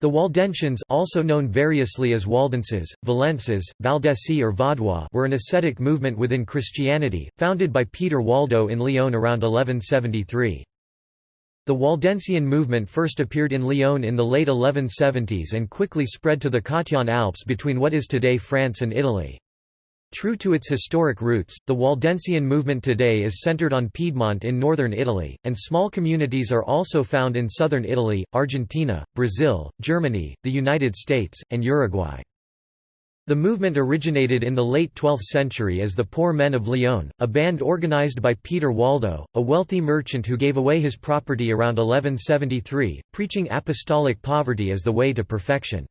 The Waldensians also known variously as Waldenses, Valenses, Valdesi or Vaudois were an ascetic movement within Christianity, founded by Peter Waldo in Lyon around 1173. The Waldensian movement first appeared in Lyon in the late 1170s and quickly spread to the Cottian Alps between what is today France and Italy. True to its historic roots, the Waldensian movement today is centered on Piedmont in northern Italy, and small communities are also found in southern Italy, Argentina, Brazil, Germany, the United States, and Uruguay. The movement originated in the late 12th century as the Poor Men of Lyon, a band organized by Peter Waldo, a wealthy merchant who gave away his property around 1173, preaching apostolic poverty as the way to perfection.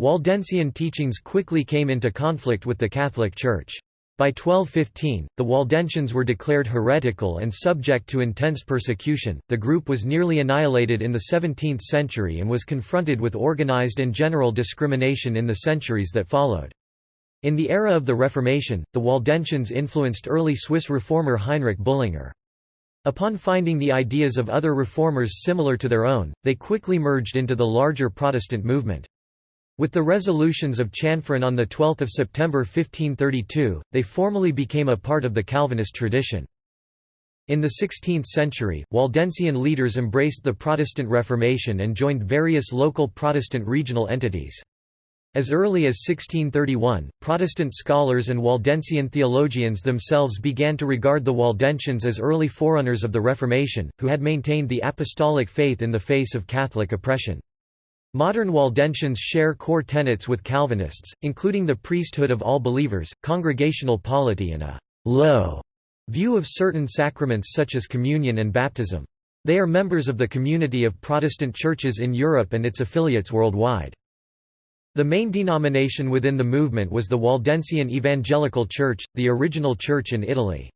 Waldensian teachings quickly came into conflict with the Catholic Church. By 1215, the Waldensians were declared heretical and subject to intense persecution. The group was nearly annihilated in the 17th century and was confronted with organized and general discrimination in the centuries that followed. In the era of the Reformation, the Waldensians influenced early Swiss reformer Heinrich Bullinger. Upon finding the ideas of other reformers similar to their own, they quickly merged into the larger Protestant movement. With the resolutions of Chanforan on 12 September 1532, they formally became a part of the Calvinist tradition. In the 16th century, Waldensian leaders embraced the Protestant Reformation and joined various local Protestant regional entities. As early as 1631, Protestant scholars and Waldensian theologians themselves began to regard the Waldensians as early forerunners of the Reformation, who had maintained the apostolic faith in the face of Catholic oppression. Modern Waldensians share core tenets with Calvinists, including the priesthood of all believers, congregational polity and a «low» view of certain sacraments such as communion and baptism. They are members of the community of Protestant churches in Europe and its affiliates worldwide. The main denomination within the movement was the Waldensian Evangelical Church, the original church in Italy.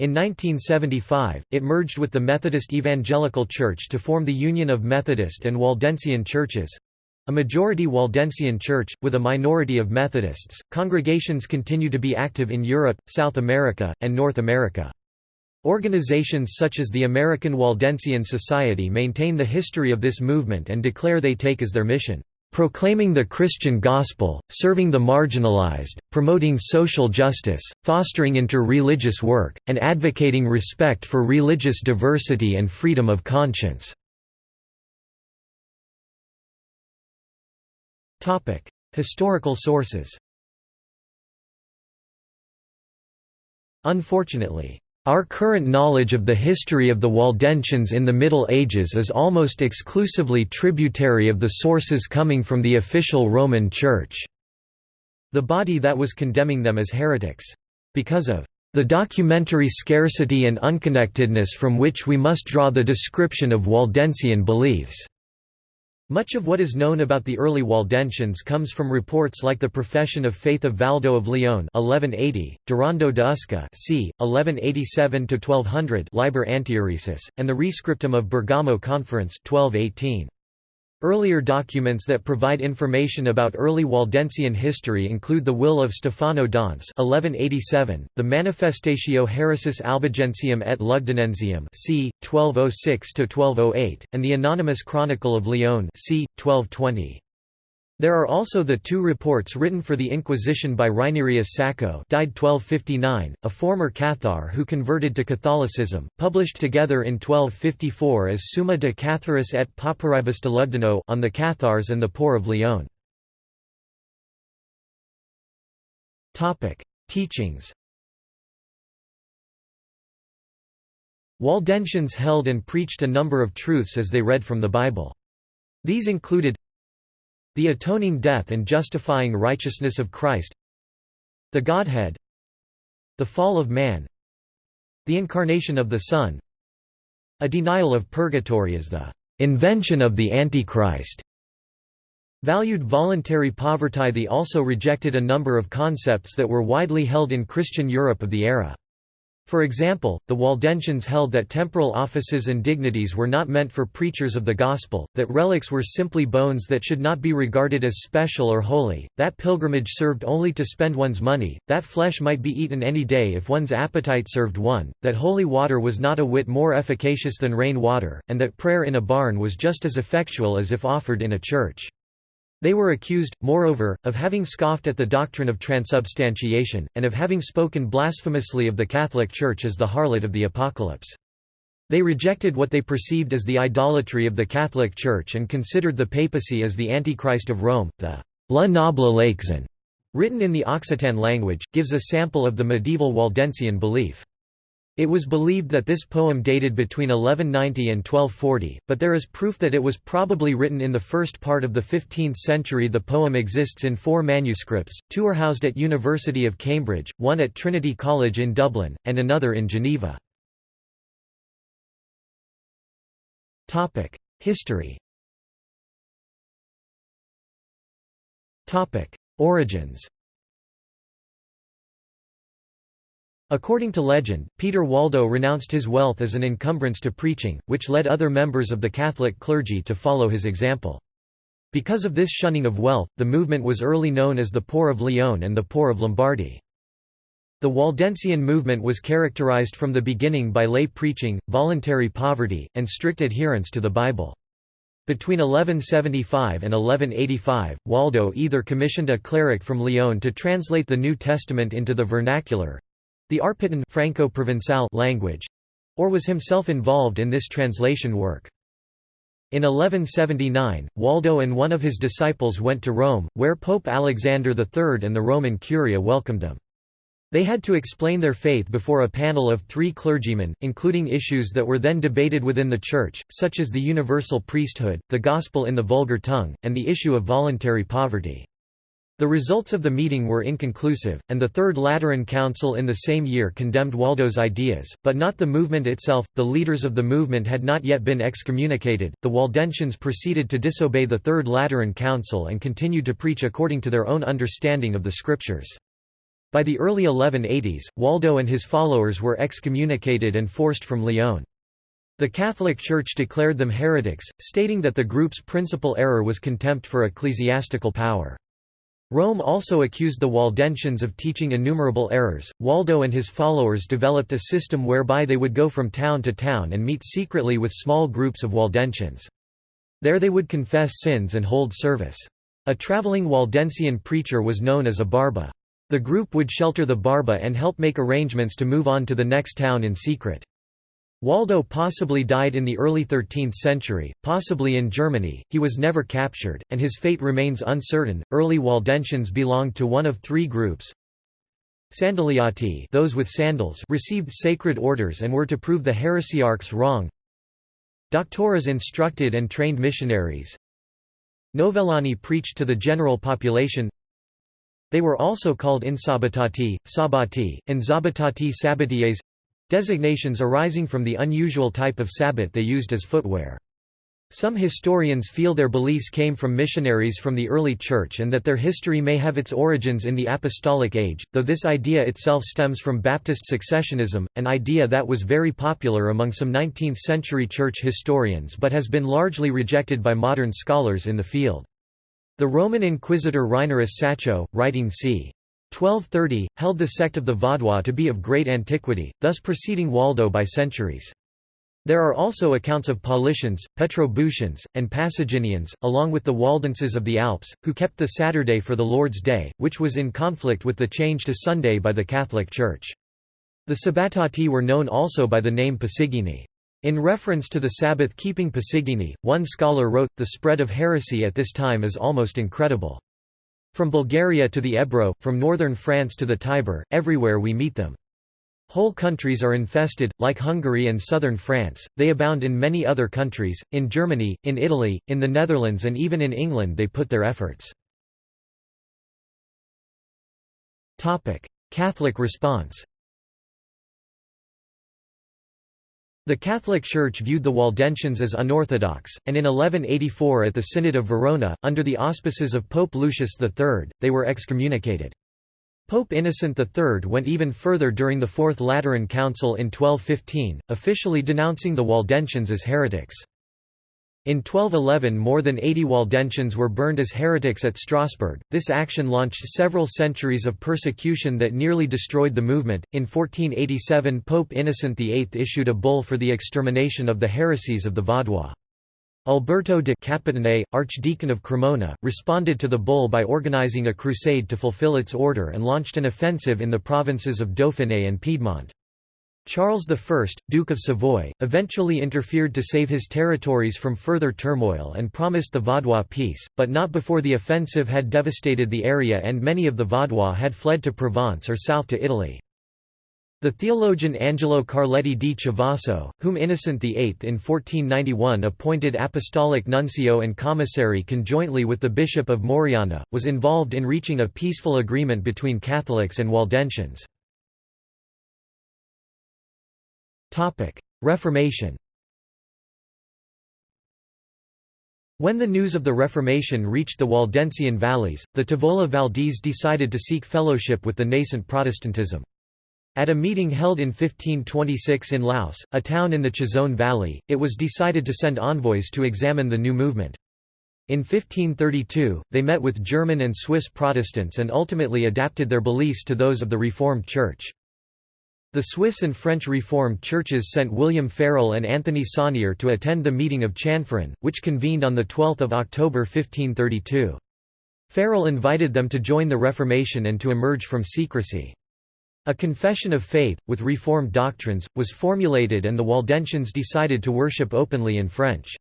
In 1975, it merged with the Methodist Evangelical Church to form the Union of Methodist and Waldensian Churches a majority Waldensian church, with a minority of Methodists. Congregations continue to be active in Europe, South America, and North America. Organizations such as the American Waldensian Society maintain the history of this movement and declare they take as their mission proclaiming the Christian gospel, serving the marginalized, promoting social justice, fostering inter-religious work, and advocating respect for religious diversity and freedom of conscience." Historical sources Unfortunately, our current knowledge of the history of the Waldensians in the Middle Ages is almost exclusively tributary of the sources coming from the official Roman Church, the body that was condemning them as heretics. Because of the documentary scarcity and unconnectedness from which we must draw the description of Waldensian beliefs. Much of what is known about the early Waldensians comes from reports like the Profession of Faith of Valdo of Leon 1180, Durando de Usca c. 1187–1200 Liber Antiheresis, and the Rescriptum of Bergamo Conference 1218. Earlier documents that provide information about early Waldensian history include the Will of Stefano d'Ance (1187), the Manifestatio Haeresis Albigensium et Lugdunensium (c. 1206–1208), and the Anonymous Chronicle of Lyon (c. 1220). There are also the two reports written for the Inquisition by Reinerius Sacco died 1259, a former Cathar who converted to Catholicism, published together in 1254 as Summa de Catharis et Pauperibus de Lugdunum on the Cathars and the poor of Lyon. Teachings Waldensians held and preached a number of truths as they read from the Bible. These included the atoning death and justifying righteousness of Christ The Godhead The fall of man The incarnation of the Son A denial of purgatory as the invention of the Antichrist Valued voluntary poverty They also rejected a number of concepts that were widely held in Christian Europe of the era. For example, the Waldensians held that temporal offices and dignities were not meant for preachers of the gospel, that relics were simply bones that should not be regarded as special or holy, that pilgrimage served only to spend one's money, that flesh might be eaten any day if one's appetite served one, that holy water was not a whit more efficacious than rain water, and that prayer in a barn was just as effectual as if offered in a church. They were accused, moreover, of having scoffed at the doctrine of transubstantiation, and of having spoken blasphemously of the Catholic Church as the harlot of the Apocalypse. They rejected what they perceived as the idolatry of the Catholic Church and considered the papacy as the Antichrist of Rome. The La Noble Laixon, written in the Occitan language, gives a sample of the medieval Waldensian belief. It was believed that this poem dated between 1190 and 1240, but there is proof that it was probably written in the first part of the 15th century. The poem exists in four manuscripts, two are housed at University of Cambridge, one at Trinity College in Dublin, and another in Geneva. History Origins According to legend, Peter Waldo renounced his wealth as an encumbrance to preaching, which led other members of the Catholic clergy to follow his example. Because of this shunning of wealth, the movement was early known as the Poor of Lyon and the Poor of Lombardy. The Waldensian movement was characterized from the beginning by lay preaching, voluntary poverty, and strict adherence to the Bible. Between 1175 and 1185, Waldo either commissioned a cleric from Lyon to translate the New Testament into the vernacular, the Arpitan Franco-Provençal language, or was himself involved in this translation work. In 1179, Waldo and one of his disciples went to Rome, where Pope Alexander III and the Roman Curia welcomed them. They had to explain their faith before a panel of three clergymen, including issues that were then debated within the Church, such as the universal priesthood, the gospel in the vulgar tongue, and the issue of voluntary poverty. The results of the meeting were inconclusive, and the Third Lateran Council in the same year condemned Waldo's ideas, but not the movement itself. The leaders of the movement had not yet been excommunicated. The Waldensians proceeded to disobey the Third Lateran Council and continued to preach according to their own understanding of the Scriptures. By the early 1180s, Waldo and his followers were excommunicated and forced from Lyon. The Catholic Church declared them heretics, stating that the group's principal error was contempt for ecclesiastical power. Rome also accused the Waldensians of teaching innumerable errors. Waldo and his followers developed a system whereby they would go from town to town and meet secretly with small groups of Waldensians. There they would confess sins and hold service. A traveling Waldensian preacher was known as a barba. The group would shelter the barba and help make arrangements to move on to the next town in secret. Waldo possibly died in the early 13th century, possibly in Germany, he was never captured, and his fate remains uncertain. Early Waldensians belonged to one of three groups. Sandaliati those with sandals received sacred orders and were to prove the heresiarchs wrong. Doctoras instructed and trained missionaries. Novellani preached to the general population. They were also called insabatati, sabati, and zabatati sabatiers Designations arising from the unusual type of sabot they used as footwear. Some historians feel their beliefs came from missionaries from the early Church and that their history may have its origins in the Apostolic Age, though this idea itself stems from Baptist successionism, an idea that was very popular among some 19th-century Church historians but has been largely rejected by modern scholars in the field. The Roman Inquisitor Reinerus Sacco, writing c. 1230, held the sect of the Vaudois to be of great antiquity, thus preceding Waldo by centuries. There are also accounts of Paulicians, Petrobrusians, and Pasaginians, along with the Waldenses of the Alps, who kept the Saturday for the Lord's Day, which was in conflict with the change to Sunday by the Catholic Church. The Sabbatati were known also by the name Pasigini. In reference to the Sabbath-keeping Pasigini, one scholar wrote, the spread of heresy at this time is almost incredible. From Bulgaria to the Ebro, from northern France to the Tiber, everywhere we meet them. Whole countries are infested, like Hungary and southern France, they abound in many other countries, in Germany, in Italy, in the Netherlands and even in England they put their efforts. Catholic response The Catholic Church viewed the Waldensians as unorthodox, and in 1184 at the Synod of Verona, under the auspices of Pope Lucius III, they were excommunicated. Pope Innocent III went even further during the Fourth Lateran Council in 1215, officially denouncing the Waldensians as heretics. In 1211 more than 80 Waldensians were burned as heretics at Strasbourg. This action launched several centuries of persecution that nearly destroyed the movement. In 1487 Pope Innocent VIII issued a bull for the extermination of the heresies of the Vaudois. Alberto de Capitane, Archdeacon of Cremona, responded to the bull by organizing a crusade to fulfill its order and launched an offensive in the provinces of Dauphiné and Piedmont. Charles I, Duke of Savoy, eventually interfered to save his territories from further turmoil and promised the Vaudois peace, but not before the offensive had devastated the area and many of the Vaudois had fled to Provence or south to Italy. The theologian Angelo Carletti di Chivasso, whom Innocent VIII in 1491 appointed apostolic nuncio and commissary conjointly with the Bishop of Moriana, was involved in reaching a peaceful agreement between Catholics and Waldensians. Reformation When the news of the Reformation reached the Waldensian valleys, the Tavola Valdese decided to seek fellowship with the nascent Protestantism. At a meeting held in 1526 in Laus, a town in the Chisone Valley, it was decided to send envoys to examine the new movement. In 1532, they met with German and Swiss Protestants and ultimately adapted their beliefs to those of the Reformed Church. The Swiss and French Reformed churches sent William Farel and Anthony Saunier to attend the meeting of Chanforan, which convened on 12 October 1532. Farel invited them to join the Reformation and to emerge from secrecy. A confession of faith, with Reformed doctrines, was formulated and the Waldensians decided to worship openly in French.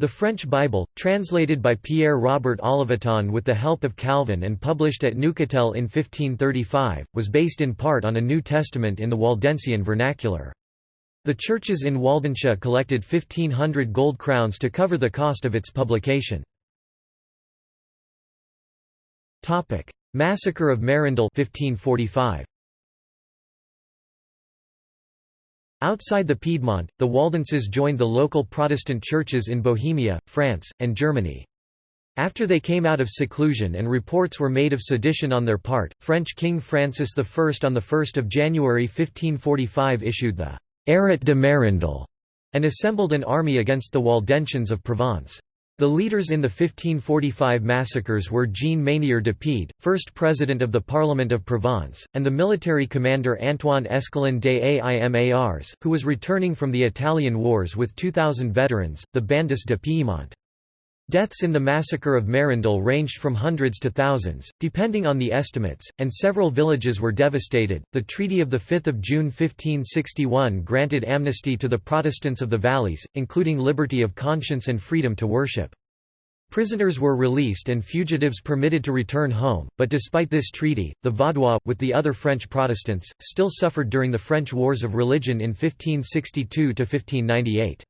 The French Bible, translated by Pierre Robert Olivetan with the help of Calvin and published at Neuchâtel in 1535, was based in part on a New Testament in the Waldensian vernacular. The churches in Waldensia collected 1,500 gold crowns to cover the cost of its publication. Massacre of Mérindol 1545. Outside the Piedmont, the Waldenses joined the local Protestant churches in Bohemia, France, and Germany. After they came out of seclusion and reports were made of sedition on their part, French King Francis I on 1 January 1545 issued the «Arrêt de Mérindol» and assembled an army against the Waldensians of Provence. The leaders in the 1545 massacres were Jean Manier de Pied, first president of the Parliament of Provence, and the military commander Antoine Escalin des Aimars, who was returning from the Italian wars with 2,000 veterans, the Bandits de Piedmont. Deaths in the massacre of Mérindol ranged from hundreds to thousands, depending on the estimates, and several villages were devastated. The Treaty of 5 June 1561 granted amnesty to the Protestants of the valleys, including liberty of conscience and freedom to worship. Prisoners were released and fugitives permitted to return home, but despite this treaty, the Vaudois, with the other French Protestants, still suffered during the French Wars of Religion in 1562–1598.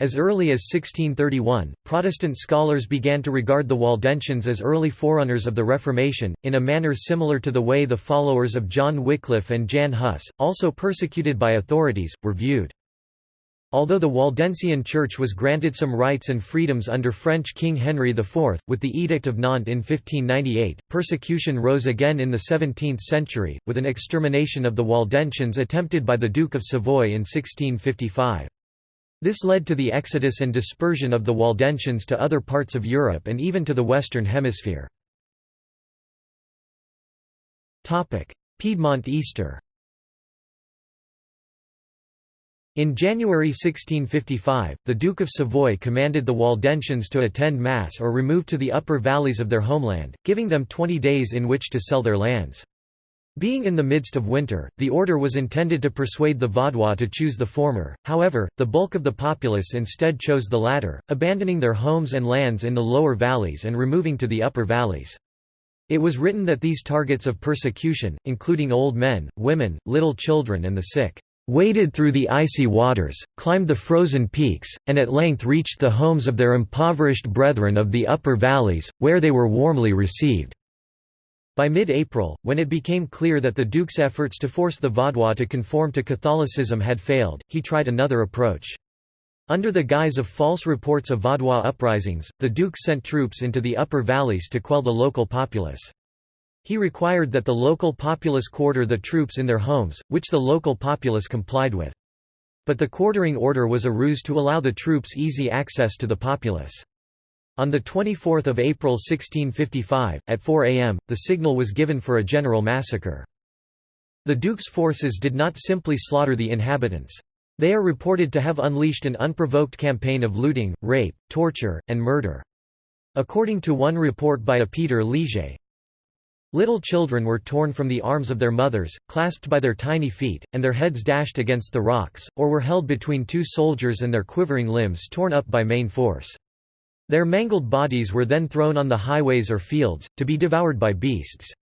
As early as 1631, Protestant scholars began to regard the Waldensians as early forerunners of the Reformation, in a manner similar to the way the followers of John Wycliffe and Jan Hus, also persecuted by authorities, were viewed. Although the Waldensian Church was granted some rights and freedoms under French King Henry IV, with the Edict of Nantes in 1598, persecution rose again in the 17th century, with an extermination of the Waldensians attempted by the Duke of Savoy in 1655. This led to the exodus and dispersion of the Waldensians to other parts of Europe and even to the Western Hemisphere. Piedmont Easter In January 1655, the Duke of Savoy commanded the Waldensians to attend Mass or remove to the upper valleys of their homeland, giving them twenty days in which to sell their lands. Being in the midst of winter, the order was intended to persuade the Vaudois to choose the former, however, the bulk of the populace instead chose the latter, abandoning their homes and lands in the lower valleys and removing to the upper valleys. It was written that these targets of persecution, including old men, women, little children and the sick, waded through the icy waters, climbed the frozen peaks, and at length reached the homes of their impoverished brethren of the upper valleys, where they were warmly received. By mid-April, when it became clear that the Duke's efforts to force the Vaudois to conform to Catholicism had failed, he tried another approach. Under the guise of false reports of Vaudois uprisings, the Duke sent troops into the upper valleys to quell the local populace. He required that the local populace quarter the troops in their homes, which the local populace complied with. But the quartering order was a ruse to allow the troops easy access to the populace. On 24 April 1655, at 4 am, the signal was given for a general massacre. The Duke's forces did not simply slaughter the inhabitants. They are reported to have unleashed an unprovoked campaign of looting, rape, torture, and murder. According to one report by a Peter Liger, Little children were torn from the arms of their mothers, clasped by their tiny feet, and their heads dashed against the rocks, or were held between two soldiers and their quivering limbs torn up by main force. Their mangled bodies were then thrown on the highways or fields, to be devoured by beasts.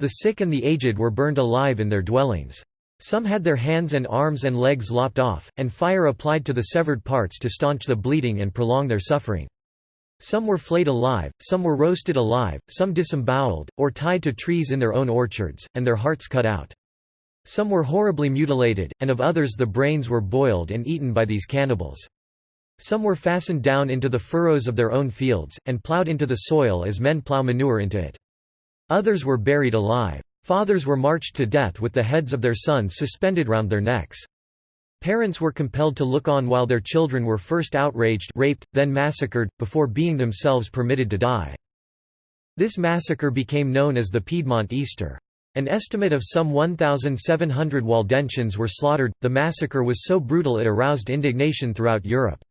The sick and the aged were burned alive in their dwellings. Some had their hands and arms and legs lopped off, and fire applied to the severed parts to staunch the bleeding and prolong their suffering. Some were flayed alive, some were roasted alive, some disemboweled, or tied to trees in their own orchards, and their hearts cut out. Some were horribly mutilated, and of others the brains were boiled and eaten by these cannibals. Some were fastened down into the furrows of their own fields, and ploughed into the soil as men plough manure into it. Others were buried alive. Fathers were marched to death with the heads of their sons suspended round their necks. Parents were compelled to look on while their children were first outraged raped, then massacred, before being themselves permitted to die. This massacre became known as the Piedmont Easter. An estimate of some 1,700 Waldensians were slaughtered. The massacre was so brutal it aroused indignation throughout Europe.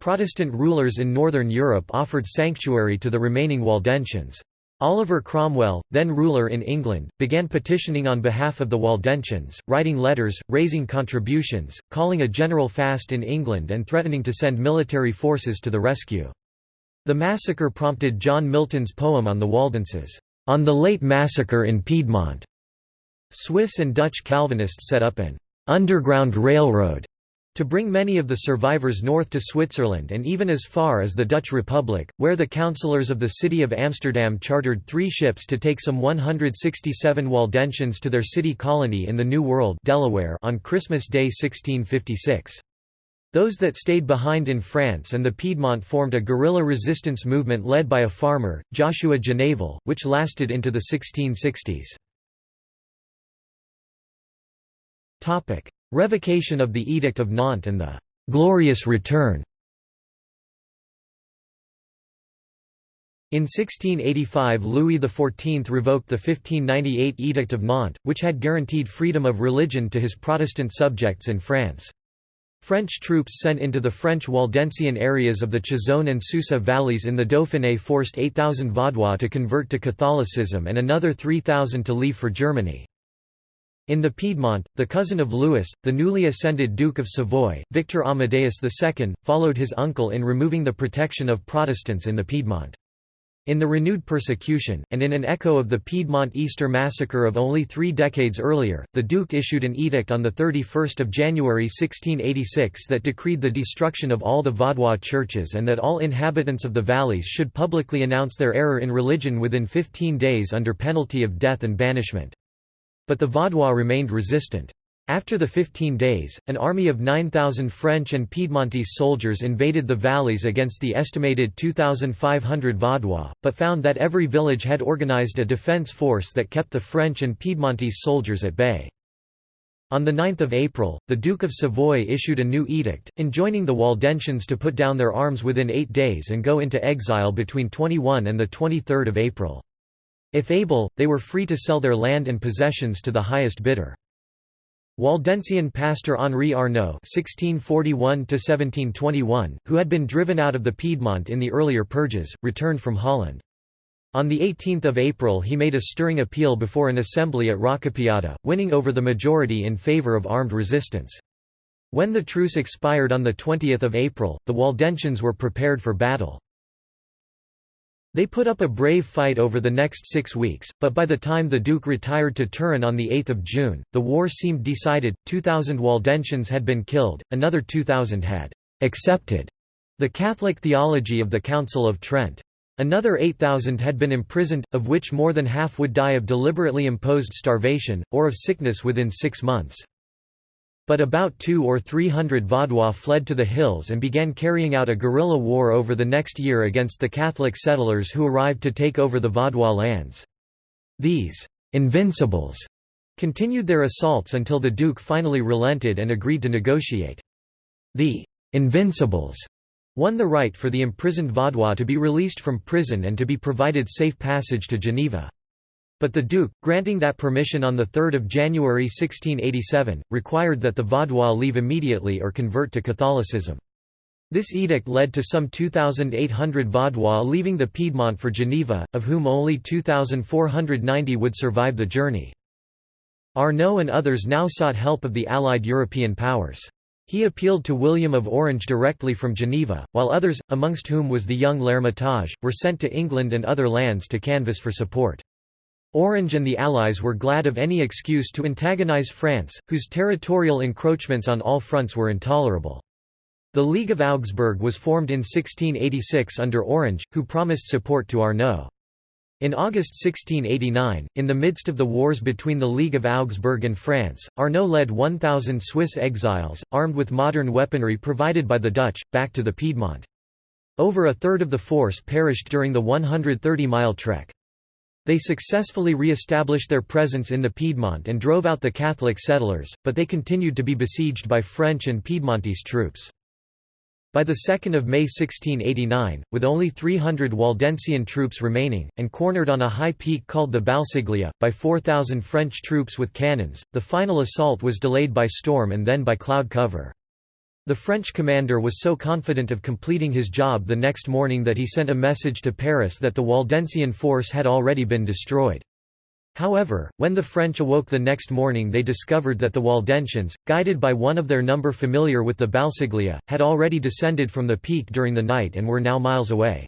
Protestant rulers in Northern Europe offered sanctuary to the remaining Waldensians. Oliver Cromwell, then ruler in England, began petitioning on behalf of the Waldensians, writing letters, raising contributions, calling a general fast in England and threatening to send military forces to the rescue. The massacre prompted John Milton's poem on the Waldenses, "'On the Late Massacre in Piedmont'". Swiss and Dutch Calvinists set up an "'underground railroad' to bring many of the survivors north to Switzerland and even as far as the Dutch Republic, where the councillors of the city of Amsterdam chartered three ships to take some 167 Waldensians to their city colony in the New World Delaware on Christmas Day 1656. Those that stayed behind in France and the Piedmont formed a guerrilla resistance movement led by a farmer, Joshua Janavel, which lasted into the 1660s. Revocation of the Edict of Nantes and the «Glorious Return» In 1685 Louis XIV revoked the 1598 Edict of Nantes, which had guaranteed freedom of religion to his Protestant subjects in France. French troops sent into the French Waldensian areas of the Chisone and Susa valleys in the Dauphiné forced 8,000 Vaudois to convert to Catholicism and another 3,000 to leave for Germany. In the Piedmont, the cousin of Louis, the newly ascended Duke of Savoy, Victor Amadeus II, followed his uncle in removing the protection of Protestants in the Piedmont. In the renewed persecution, and in an echo of the Piedmont Easter massacre of only three decades earlier, the Duke issued an edict on 31 January 1686 that decreed the destruction of all the Vaudois churches and that all inhabitants of the valleys should publicly announce their error in religion within 15 days under penalty of death and banishment. But the Vaudois remained resistant. After the 15 days, an army of 9,000 French and Piedmontese soldiers invaded the valleys against the estimated 2,500 Vaudois, but found that every village had organized a defense force that kept the French and Piedmontese soldiers at bay. On 9 April, the Duke of Savoy issued a new edict, enjoining the Waldensians to put down their arms within eight days and go into exile between 21 and 23 April. If able, they were free to sell their land and possessions to the highest bidder. Waldensian pastor Henri Arnaud (1641–1721), who had been driven out of the Piedmont in the earlier purges, returned from Holland. On 18 April he made a stirring appeal before an assembly at Roccapiata, winning over the majority in favour of armed resistance. When the truce expired on 20 April, the Waldensians were prepared for battle. They put up a brave fight over the next six weeks, but by the time the Duke retired to Turin on 8 June, the war seemed decided, 2,000 Waldensians had been killed, another 2,000 had «accepted» the Catholic theology of the Council of Trent. Another 8,000 had been imprisoned, of which more than half would die of deliberately imposed starvation, or of sickness within six months. But about two or three hundred Vaudois fled to the hills and began carrying out a guerrilla war over the next year against the Catholic settlers who arrived to take over the Vaudois lands. These «invincibles» continued their assaults until the Duke finally relented and agreed to negotiate. The «invincibles» won the right for the imprisoned Vaudois to be released from prison and to be provided safe passage to Geneva. But the Duke, granting that permission on 3 January 1687, required that the Vaudois leave immediately or convert to Catholicism. This edict led to some 2,800 Vaudois leaving the Piedmont for Geneva, of whom only 2,490 would survive the journey. Arnaud and others now sought help of the Allied European powers. He appealed to William of Orange directly from Geneva, while others, amongst whom was the young L'Hermitage, were sent to England and other lands to canvass for support. Orange and the Allies were glad of any excuse to antagonize France, whose territorial encroachments on all fronts were intolerable. The League of Augsburg was formed in 1686 under Orange, who promised support to Arnaud. In August 1689, in the midst of the wars between the League of Augsburg and France, Arnaud led 1,000 Swiss exiles, armed with modern weaponry provided by the Dutch, back to the Piedmont. Over a third of the force perished during the 130-mile trek. They successfully re-established their presence in the Piedmont and drove out the Catholic settlers, but they continued to be besieged by French and Piedmontese troops. By 2 May 1689, with only 300 Waldensian troops remaining, and cornered on a high peak called the Balsiglia, by 4,000 French troops with cannons, the final assault was delayed by storm and then by cloud cover. The French commander was so confident of completing his job the next morning that he sent a message to Paris that the Waldensian force had already been destroyed. However, when the French awoke the next morning they discovered that the Waldensians, guided by one of their number familiar with the Balsiglia, had already descended from the peak during the night and were now miles away.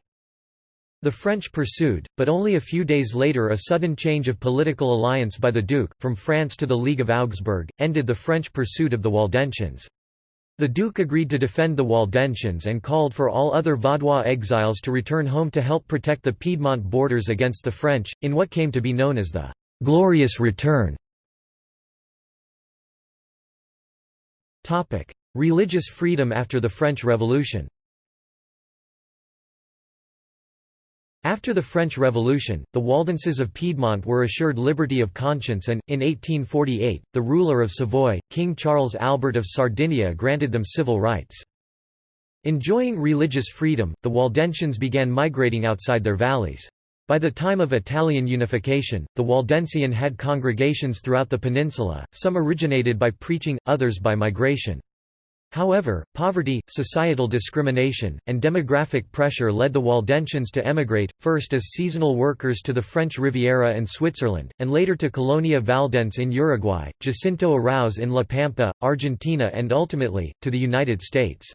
The French pursued, but only a few days later a sudden change of political alliance by the Duke, from France to the League of Augsburg, ended the French pursuit of the Waldensians. The Duke agreed to defend the Waldensians and called for all other Vaudois exiles to return home to help protect the Piedmont borders against the French, in what came to be known as the Glorious Return Religious freedom after the French Revolution After the French Revolution, the Waldenses of Piedmont were assured liberty of conscience and, in 1848, the ruler of Savoy, King Charles Albert of Sardinia granted them civil rights. Enjoying religious freedom, the Waldensians began migrating outside their valleys. By the time of Italian unification, the Waldensian had congregations throughout the peninsula, some originated by preaching, others by migration. However, poverty, societal discrimination, and demographic pressure led the Waldensians to emigrate, first as seasonal workers to the French Riviera and Switzerland, and later to Colonia Valdense in Uruguay, Jacinto Arauz in La Pampa, Argentina and ultimately, to the United States.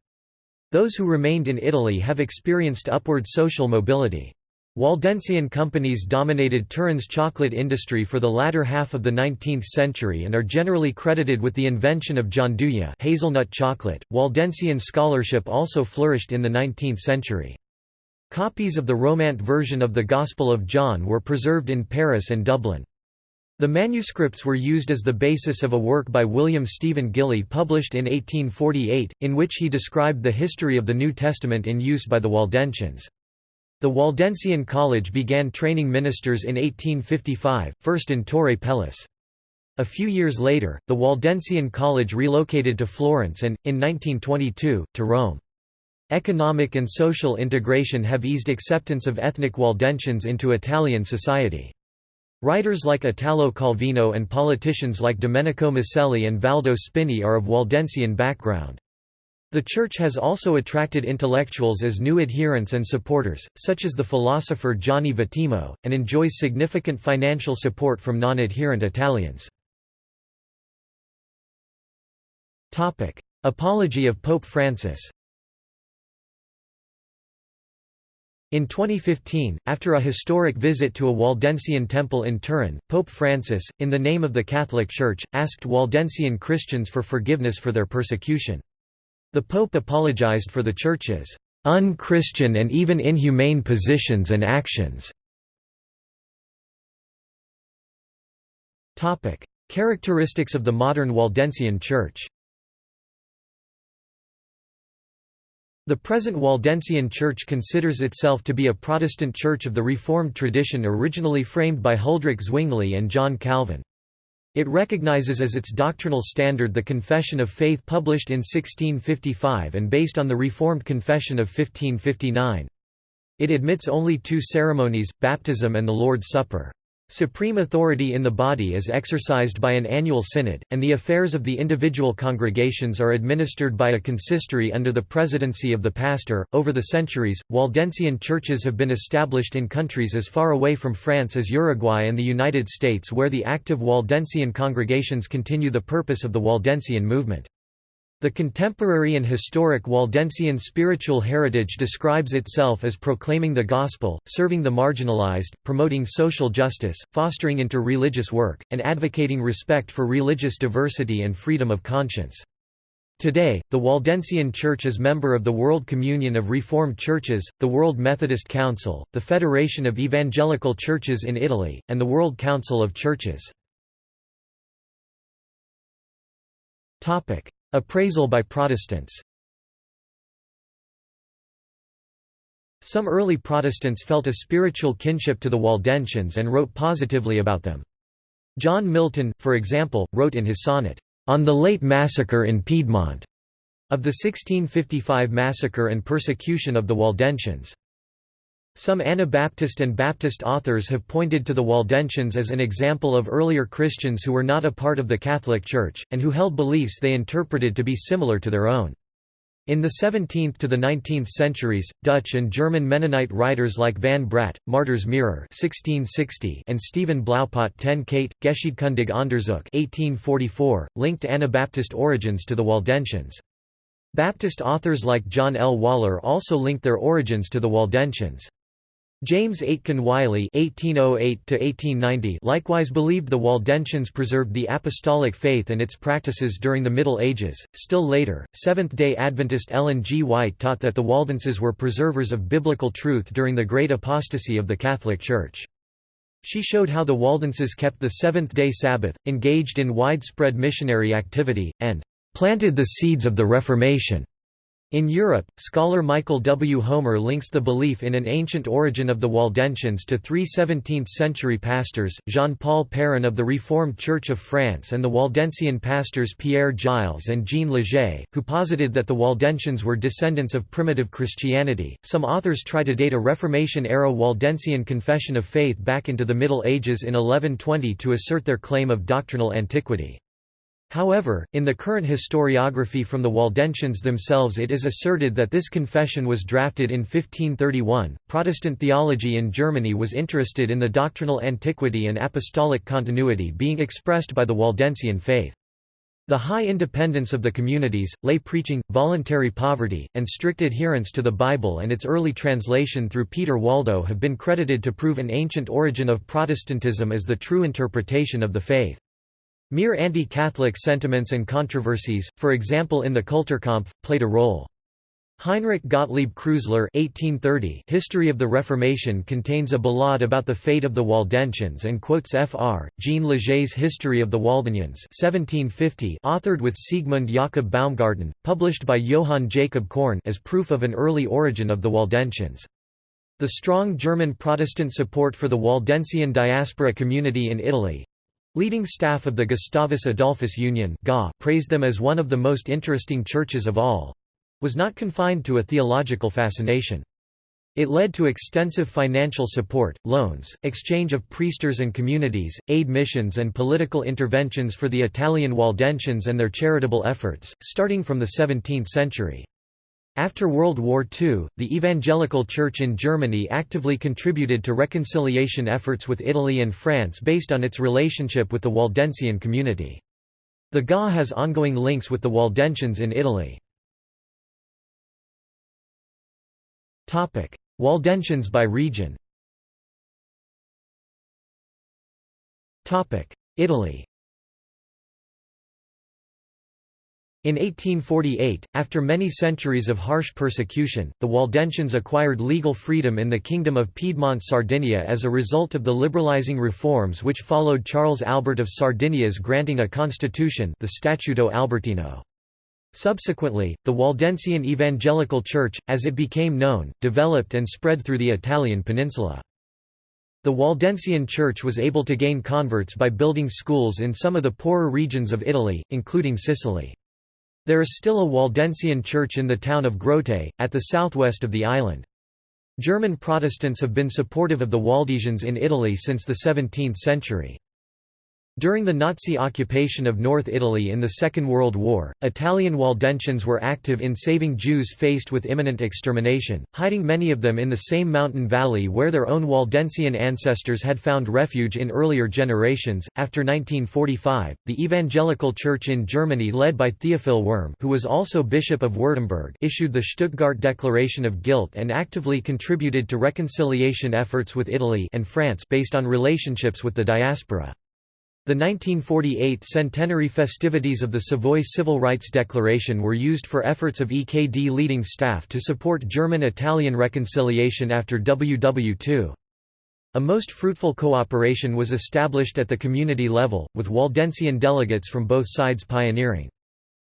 Those who remained in Italy have experienced upward social mobility. Waldensian companies dominated Turin's chocolate industry for the latter half of the 19th century and are generally credited with the invention of gianduja hazelnut chocolate. Waldensian scholarship also flourished in the 19th century. Copies of the Romaunt version of the Gospel of John were preserved in Paris and Dublin. The manuscripts were used as the basis of a work by William Stephen Gilly published in 1848, in which he described the history of the New Testament in use by the Waldensians. The Waldensian College began training ministers in 1855, first in Torre Pellice. A few years later, the Waldensian College relocated to Florence and, in 1922, to Rome. Economic and social integration have eased acceptance of ethnic Waldensians into Italian society. Writers like Italo Calvino and politicians like Domenico Maselli and Valdo Spini are of Waldensian background. The Church has also attracted intellectuals as new adherents and supporters, such as the philosopher Gianni Vattimo, and enjoys significant financial support from non-adherent Italians. Apology of Pope Francis In 2015, after a historic visit to a Waldensian temple in Turin, Pope Francis, in the name of the Catholic Church, asked Waldensian Christians for forgiveness for their persecution. The Pope apologized for the Church's un-Christian and even inhumane positions and actions. Characteristics of the modern Waldensian Church The present Waldensian Church considers itself to be a Protestant church of the Reformed tradition originally framed by Huldrych Zwingli and John Calvin. It recognizes as its doctrinal standard the Confession of Faith published in 1655 and based on the Reformed Confession of 1559. It admits only two ceremonies, baptism and the Lord's Supper. Supreme authority in the body is exercised by an annual synod, and the affairs of the individual congregations are administered by a consistory under the presidency of the pastor. Over the centuries, Waldensian churches have been established in countries as far away from France as Uruguay and the United States, where the active Waldensian congregations continue the purpose of the Waldensian movement. The contemporary and historic Waldensian spiritual heritage describes itself as proclaiming the gospel, serving the marginalized, promoting social justice, fostering inter-religious work, and advocating respect for religious diversity and freedom of conscience. Today, the Waldensian Church is member of the World Communion of Reformed Churches, the World Methodist Council, the Federation of Evangelical Churches in Italy, and the World Council of Churches. Appraisal by Protestants Some early Protestants felt a spiritual kinship to the Waldensians and wrote positively about them. John Milton, for example, wrote in his sonnet, "'On the Late Massacre in Piedmont' of the 1655 massacre and persecution of the Waldensians. Some Anabaptist and Baptist authors have pointed to the Waldensians as an example of earlier Christians who were not a part of the Catholic Church, and who held beliefs they interpreted to be similar to their own. In the 17th to the 19th centuries, Dutch and German Mennonite writers like Van Braght, Martyrs Mirror (1660) and Stephen Blaupot ten Kate, Geschiedkundig Onderzoek (1844) linked Anabaptist origins to the Waldensians. Baptist authors like John L. Waller also linked their origins to the Waldensians. James Aitken Wylie (1808–1890) likewise believed the Waldensians preserved the apostolic faith and its practices during the Middle Ages. Still later, Seventh-day Adventist Ellen G. White taught that the Waldenses were preservers of biblical truth during the Great Apostasy of the Catholic Church. She showed how the Waldenses kept the seventh-day Sabbath, engaged in widespread missionary activity, and planted the seeds of the Reformation. In Europe, scholar Michael W. Homer links the belief in an ancient origin of the Waldensians to three 17th-century pastors, Jean-Paul Perrin of the Reformed Church of France and the Waldensian pastors Pierre Gilles and Jean Leger, who posited that the Waldensians were descendants of primitive Christianity. Some authors try to date a Reformation-era Waldensian confession of faith back into the Middle Ages in 1120 to assert their claim of doctrinal antiquity. However, in the current historiography from the Waldensians themselves it is asserted that this confession was drafted in 1531. Protestant theology in Germany was interested in the doctrinal antiquity and apostolic continuity being expressed by the Waldensian faith. The high independence of the communities, lay preaching, voluntary poverty, and strict adherence to the Bible and its early translation through Peter Waldo have been credited to prove an ancient origin of Protestantism as the true interpretation of the faith. Mere anti-Catholic sentiments and controversies, for example in the Kulturkampf, played a role. Heinrich Gottlieb Kreutzler (1830) History of the Reformation contains a ballade about the fate of the Waldensians and quotes Fr. Jean Leger's History of the Waldenians (1750), authored with Siegmund Jakob Baumgarten, published by Johann Jacob Korn, as proof of an early origin of the Waldensians. The strong German Protestant support for the Waldensian diaspora community in Italy, Leading staff of the Gustavus Adolphus Union praised them as one of the most interesting churches of all—was not confined to a theological fascination. It led to extensive financial support, loans, exchange of priesters and communities, aid missions and political interventions for the Italian Waldensians and their charitable efforts, starting from the 17th century. After World War II, the Evangelical Church in Germany actively contributed to reconciliation efforts with Italy and France based on its relationship with the Waldensian community. The GA has ongoing links with the Waldensians in Italy. Waldensians by region Italy In 1848, after many centuries of harsh persecution, the Waldensians acquired legal freedom in the Kingdom of Piedmont Sardinia as a result of the liberalizing reforms which followed Charles Albert of Sardinia's granting a constitution the Statuto Albertino. Subsequently, the Waldensian Evangelical Church, as it became known, developed and spread through the Italian peninsula. The Waldensian Church was able to gain converts by building schools in some of the poorer regions of Italy, including Sicily. There is still a Waldensian church in the town of Grotte, at the southwest of the island. German Protestants have been supportive of the Waldensians in Italy since the 17th century. During the Nazi occupation of North Italy in the Second World War, Italian Waldensians were active in saving Jews faced with imminent extermination, hiding many of them in the same mountain valley where their own Waldensian ancestors had found refuge in earlier generations. After 1945, the Evangelical Church in Germany led by Theophil Wurm, who was also Bishop of Württemberg, issued the Stuttgart Declaration of Guilt and actively contributed to reconciliation efforts with Italy and France based on relationships with the diaspora. The 1948 centenary festivities of the Savoy Civil Rights Declaration were used for efforts of EKD leading staff to support German-Italian reconciliation after WW II. A most fruitful cooperation was established at the community level, with Waldensian delegates from both sides pioneering.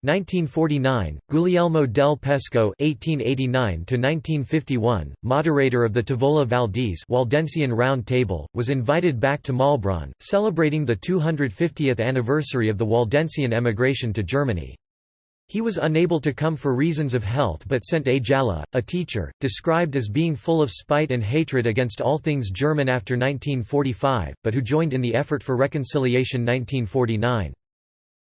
1949, Guglielmo del Pesco (1889–1951), moderator of the Tavola Valdese Waldensian Round Table, was invited back to Maulbronn, celebrating the 250th anniversary of the Waldensian emigration to Germany. He was unable to come for reasons of health but sent A. Jalla, a teacher, described as being full of spite and hatred against all things German after 1945, but who joined in the effort for reconciliation 1949.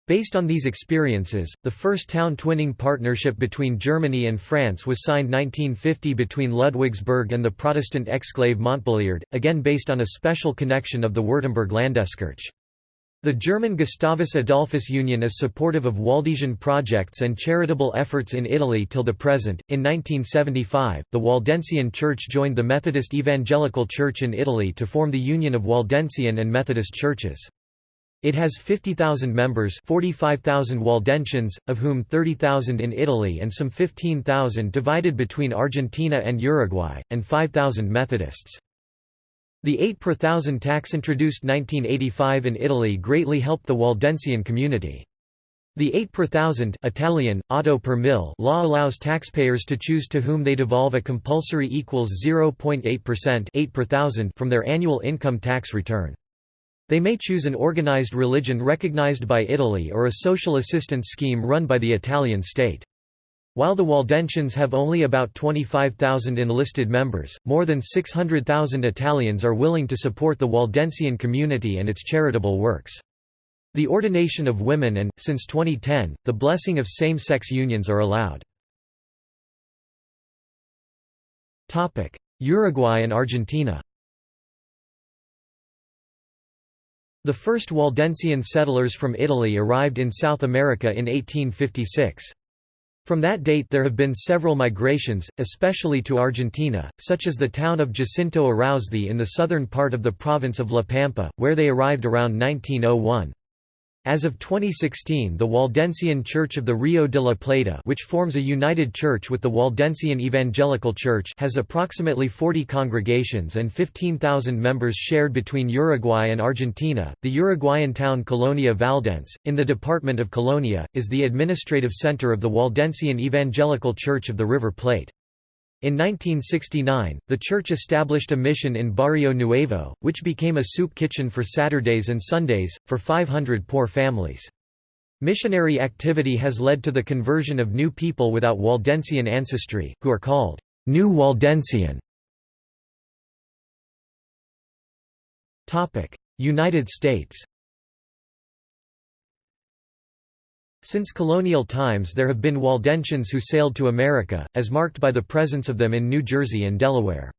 Based on these experiences, the first town twinning partnership between Germany and France was signed 1950 between Ludwigsburg and the Protestant exclave Montbéliard, again based on a special connection of the Württemberg Landeskirche. The German Gustavus Adolphus Union is supportive of Waldensian projects and charitable efforts in Italy till the present. In 1975, the Waldensian Church joined the Methodist Evangelical Church in Italy to form the Union of Waldensian and Methodist Churches. It has 50,000 members 45,000 Waldensians, of whom 30,000 in Italy and some 15,000 divided between Argentina and Uruguay, and 5,000 Methodists. The 8 per thousand tax introduced 1985 in Italy greatly helped the Waldensian community. The 8 per thousand Italian, otto per mille law allows taxpayers to choose to whom they devolve a compulsory equals 0.8% 8 per thousand from their annual income tax return. They may choose an organized religion recognized by Italy or a social assistance scheme run by the Italian state. While the Waldensians have only about 25,000 enlisted members, more than 600,000 Italians are willing to support the Waldensian community and its charitable works. The ordination of women and, since 2010, the blessing of same-sex unions are allowed. Uruguay and Argentina The first Waldensian settlers from Italy arrived in South America in 1856. From that date there have been several migrations, especially to Argentina, such as the town of Jacinto Aráuzzi in the southern part of the province of La Pampa, where they arrived around 1901. As of 2016 the Waldensian Church of the Rio de la Plata which forms a united church with the Waldensian Evangelical Church has approximately 40 congregations and 15,000 members shared between Uruguay and Argentina. The Uruguayan town Colonia Valdense, in the department of Colonia, is the administrative center of the Waldensian Evangelical Church of the River Plate. In 1969, the church established a mission in Barrio Nuevo, which became a soup kitchen for Saturdays and Sundays, for 500 poor families. Missionary activity has led to the conversion of new people without Waldensian ancestry, who are called New Waldensian. United States Since colonial times there have been Waldensians who sailed to America, as marked by the presence of them in New Jersey and Delaware.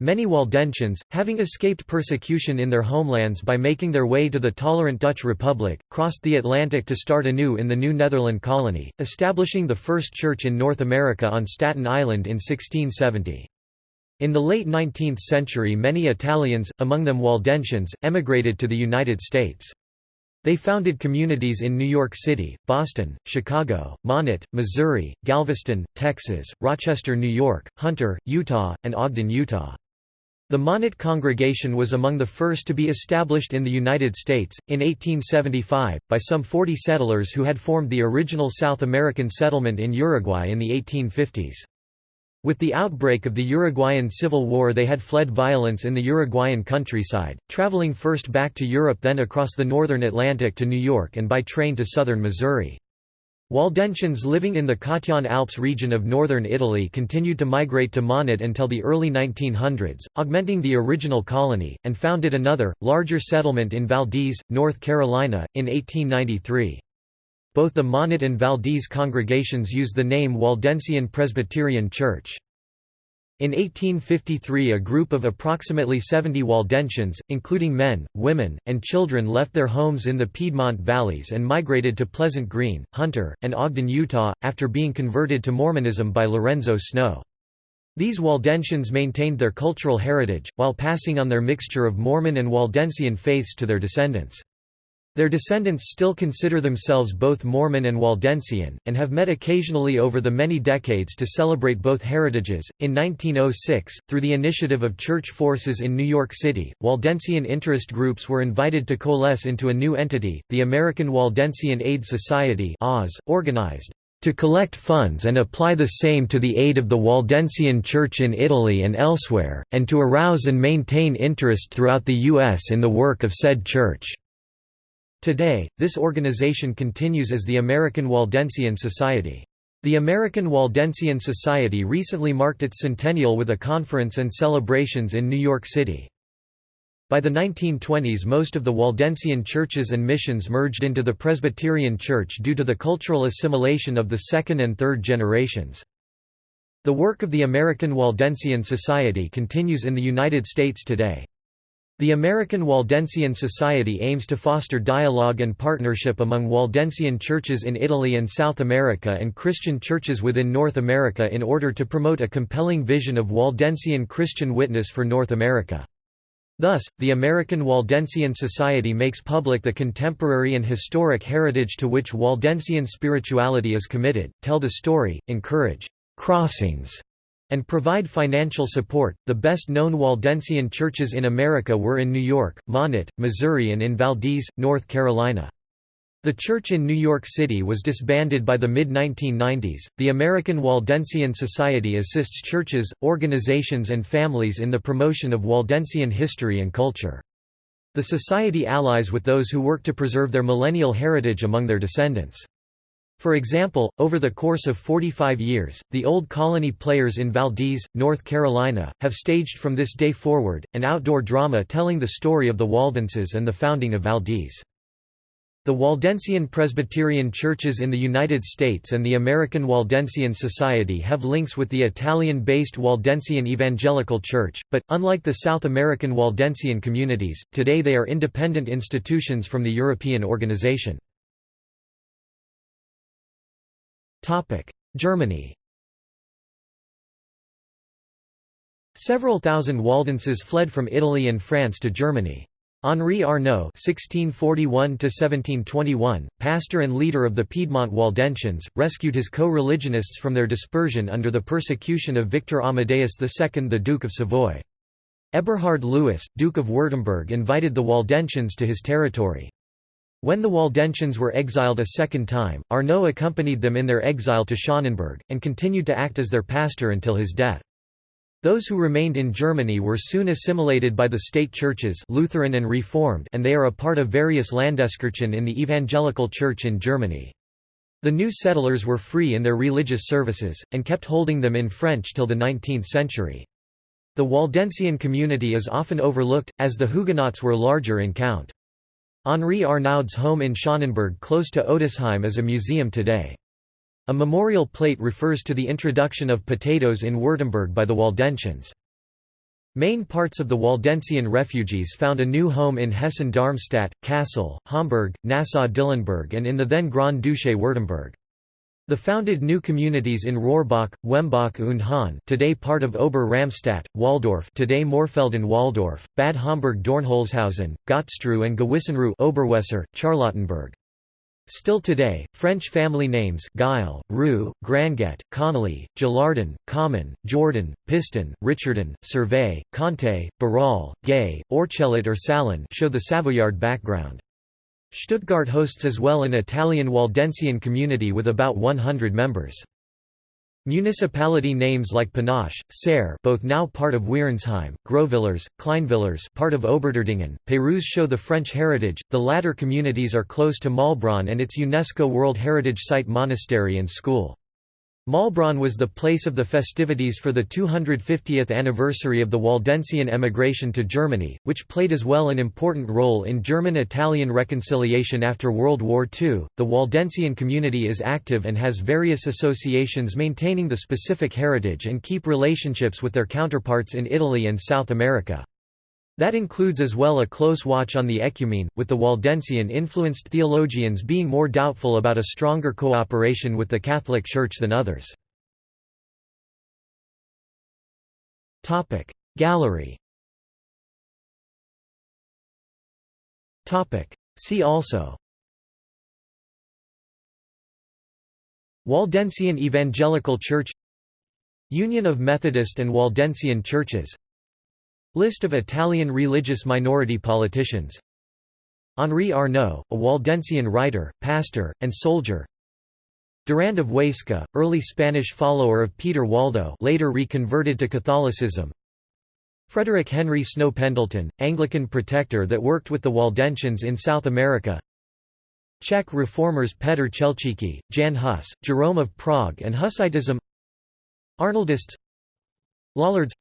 Many Waldensians, having escaped persecution in their homelands by making their way to the tolerant Dutch Republic, crossed the Atlantic to start anew in the New Netherland colony, establishing the first church in North America on Staten Island in 1670. In the late 19th century many Italians, among them Waldensians, emigrated to the United States. They founded communities in New York City, Boston, Chicago, Monett, Missouri, Galveston, Texas, Rochester, New York, Hunter, Utah, and Ogden, Utah. The Monett congregation was among the first to be established in the United States, in 1875, by some 40 settlers who had formed the original South American settlement in Uruguay in the 1850s. With the outbreak of the Uruguayan Civil War they had fled violence in the Uruguayan countryside, traveling first back to Europe then across the northern Atlantic to New York and by train to southern Missouri. Waldensians living in the Cottian Alps region of northern Italy continued to migrate to Monett until the early 1900s, augmenting the original colony, and founded another, larger settlement in Valdese, North Carolina, in 1893. Both the Monett and Valdese congregations use the name Waldensian Presbyterian Church. In 1853 a group of approximately 70 Waldensians, including men, women, and children left their homes in the Piedmont valleys and migrated to Pleasant Green, Hunter, and Ogden, Utah, after being converted to Mormonism by Lorenzo Snow. These Waldensians maintained their cultural heritage, while passing on their mixture of Mormon and Waldensian faiths to their descendants. Their descendants still consider themselves both Mormon and Waldensian, and have met occasionally over the many decades to celebrate both heritages. In 1906, through the initiative of church forces in New York City, Waldensian interest groups were invited to coalesce into a new entity, the American Waldensian Aid Society, organized to collect funds and apply the same to the aid of the Waldensian Church in Italy and elsewhere, and to arouse and maintain interest throughout the U.S. in the work of said church. Today, this organization continues as the American Waldensian Society. The American Waldensian Society recently marked its centennial with a conference and celebrations in New York City. By the 1920s most of the Waldensian churches and missions merged into the Presbyterian Church due to the cultural assimilation of the second and third generations. The work of the American Waldensian Society continues in the United States today. The American Waldensian Society aims to foster dialogue and partnership among Waldensian churches in Italy and South America and Christian churches within North America in order to promote a compelling vision of Waldensian Christian witness for North America. Thus, the American Waldensian Society makes public the contemporary and historic heritage to which Waldensian spirituality is committed, tell the story, encourage crossings and provide financial support. The best known Waldensian churches in America were in New York, Monett, Missouri, and in Valdese, North Carolina. The church in New York City was disbanded by the mid 1990s. The American Waldensian Society assists churches, organizations, and families in the promotion of Waldensian history and culture. The Society allies with those who work to preserve their millennial heritage among their descendants. For example, over the course of 45 years, the Old Colony Players in Valdese, North Carolina, have staged from this day forward, an outdoor drama telling the story of the Waldenses and the founding of Valdese. The Waldensian Presbyterian churches in the United States and the American Waldensian Society have links with the Italian-based Waldensian Evangelical Church, but, unlike the South American Waldensian communities, today they are independent institutions from the European organization. Germany Several thousand Waldenses fled from Italy and France to Germany. Henri Arnaud (1641–1721), pastor and leader of the Piedmont Waldensians, rescued his co-religionists from their dispersion under the persecution of Victor Amadeus II, the Duke of Savoy. Eberhard Louis, Duke of Württemberg, invited the Waldensians to his territory. When the Waldensians were exiled a second time, Arnaud accompanied them in their exile to Schonenberg, and continued to act as their pastor until his death. Those who remained in Germany were soon assimilated by the state churches Lutheran and Reformed and they are a part of various Landeskirchen in the Evangelical Church in Germany. The new settlers were free in their religious services, and kept holding them in French till the 19th century. The Waldensian community is often overlooked, as the Huguenots were larger in count. Henri Arnaud's home in Schonenberg close to Ötisheim is a museum today. A memorial plate refers to the introduction of potatoes in Württemberg by the Waldensians. Main parts of the Waldensian refugees found a new home in Hessen-Darmstadt, Kassel, Hamburg, Nassau-Dillenburg and in the then Grand Duché Württemberg. The founded new communities in Rohrbach, Wembach und Hahn today part of Ober-Ramstadt, Walldorf today Mörfelden-Walldorf, Bad Homburg-Dornholzhausen, Gottstreu and Gewissenruh Oberweser, Charlottenburg. Still today, French family names Guile, Roux, Granget, Connolly, Gillardin, Common, Jordan, Piston, Richardon, Servet, Conte, Barral, Gay, Orchelet or Salon show the Savoyard background. Stuttgart hosts as well an Italian Waldensian community with about 100 members. Municipality names like Pinache, Serre both now part of Wiernsheim, Grovillers, Kleinvillars part of Oberderdingen, Pérouse show the French heritage, the latter communities are close to Maulbronn and its UNESCO World Heritage Site monastery and school. Maulbronn was the place of the festivities for the 250th anniversary of the Waldensian emigration to Germany, which played as well an important role in German-Italian reconciliation after World War II. The Waldensian community is active and has various associations maintaining the specific heritage and keep relationships with their counterparts in Italy and South America. That includes as well a close watch on the ecumene, with the Waldensian-influenced theologians being more doubtful about a stronger cooperation with the Catholic Church than others. Gallery See also Waldensian Evangelical Church Union of Methodist and Waldensian Churches List of Italian religious minority politicians. Henri Arnaud, a Waldensian writer, pastor, and soldier. Durand of Huesca, early Spanish follower of Peter Waldo later reconverted to Catholicism. Frederick Henry Snow Pendleton, Anglican protector that worked with the Waldensians in South America. Czech reformers Petr Chelčický, Jan Hus, Jerome of Prague and Hussitism Arnoldists. Lollards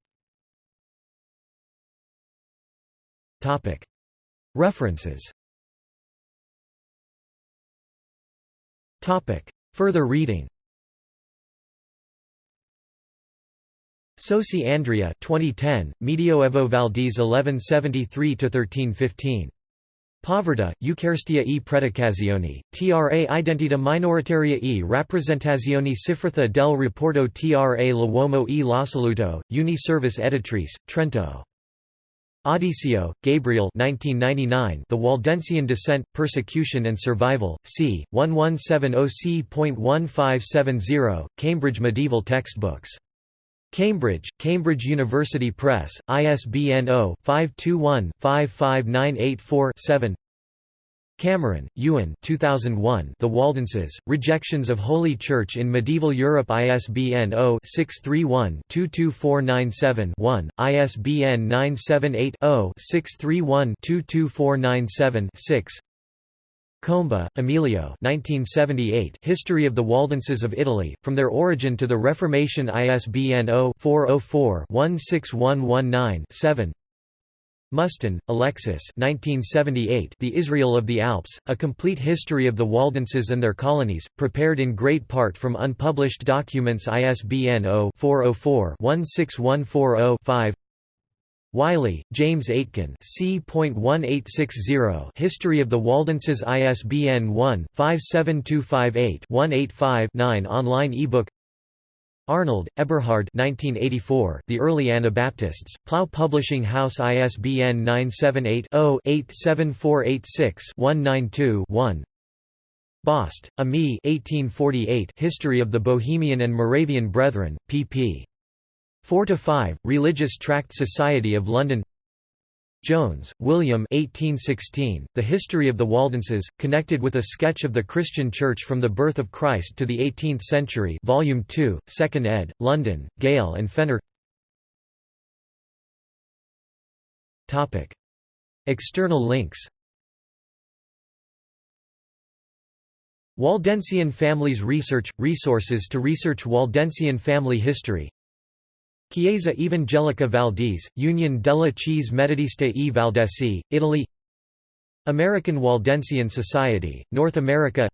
References Further reading Sosi Andrea 2010, Medioevo Valdese 1173–1315. Povertà, Eucaristia e Predicazione, tra identità minoritaria e rappresentazioni cifrata del rapporto tra l'uomo e l'assoluto, Uni Service Editrice, Trento. Audisio, Gabriel 1999 The Waldensian Dissent, Persecution and Survival, c. 1170c.1570, Cambridge Medieval Textbooks. Cambridge, Cambridge University Press, ISBN 0-521-55984-7 Cameron, Ewan 2001 The Waldenses, Rejections of Holy Church in Medieval Europe ISBN 0-631-22497-1, ISBN 978-0-631-22497-6 Comba, Emilio 1978 History of the Waldenses of Italy, From Their Origin to the Reformation ISBN 0-404-16119-7 Muston, Alexis 1978 The Israel of the Alps, A Complete History of the Waldenses and Their Colonies, prepared in great part from unpublished documents ISBN 0-404-16140-5 Wylie, James Aitken C.1860 History of the Waldenses ISBN 1-57258-185-9 Online ebook Arnold, Eberhard 1984, The Early Anabaptists, Plough Publishing House ISBN 978-0-87486-192-1 Bost, Ami 1848 History of the Bohemian and Moravian Brethren, pp. 4–5, Religious Tract Society of London Jones, William 1816, The History of the Waldenses, connected with a sketch of the Christian Church from the birth of Christ to the 18th century Volume 2, 2nd ed., London, Gale and Fenner External links Waldensian Families Research – Resources to research Waldensian family history Chiesa Evangelica Valdese, Union della Chiese Metodiste e Valdesi, Italy American Waldensian Society, North America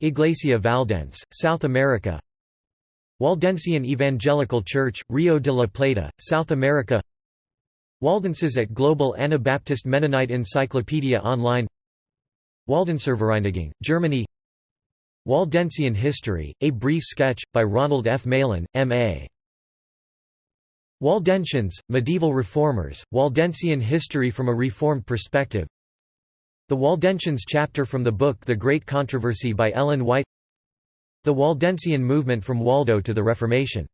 Iglesia Valdense, South America Waldensian Evangelical Church, Rio de la Plata, South America Waldenses at Global Anabaptist Mennonite Encyclopedia Online Waldenservereinigung, Germany Waldensian History, A Brief Sketch, by Ronald F. Malin, M.A. Waldensians, Medieval Reformers, Waldensian History from a Reformed Perspective. The Waldensians chapter from the book The Great Controversy by Ellen White. The Waldensian movement from Waldo to the Reformation